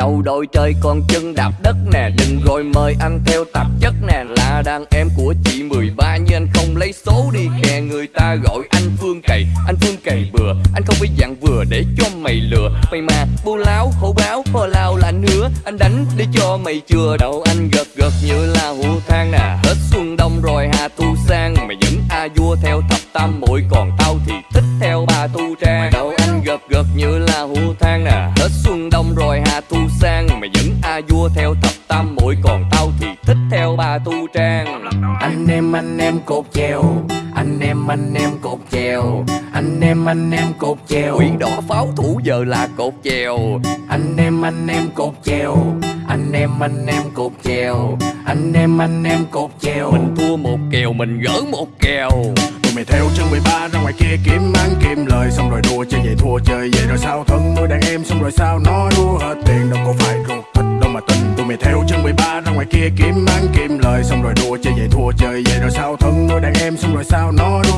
Đầu đội trời còn chân đạp đất nè, Đừng rồi mời anh theo tạp chất nè. Là đàn em của chị 13 Nhưng anh không lấy số đi. Kè Người ta gọi anh Phương cày, Anh Phương cày bừa. Anh không phải dạng vừa để cho mày lừa. Mày mà, bu láo khổ báo Hò lao là anh hứa Anh đánh để cho mày chừa. Đầu anh gật gật như là hũ than nè. Hết xuân đông rồi hạ thu sang. Mày vẫn a vua theo thập tam muội, Còn tao thì như than nè. Hết xuân đông rồi hạ thu sang, Mày vẫn a vua theo thập tam muội Còn tao thì thích theo ba tu trang. Anh em anh em cột chèo, Anh em anh em cột chèo, Anh em anh em cột chèo. Quỷ đỏ pháo thủ giờ là cột chèo. Anh em anh em cột chèo, Anh em anh em cột chèo, Anh em anh em cột chèo. Mình thua một kèo, mình gỡ một kèo. Tụi mày theo chân 13 ra ngoài kia kiếm ăn, kiếm lời. Xong rồi đua chơi vậy thua chơi vậy rồi sao thân nuôi đàn em. Xong rồi sao nói đua hết tiền, đâu có phải ruột thịt đâu mà tin Tụi mày theo chân 13 ra ngoài kia kiếm ăn, kiếm lời. Xong rồi đua chơi vậy thua chơi vậy rồi sao thân nuôi đàn em. Xong rồi sao nói đua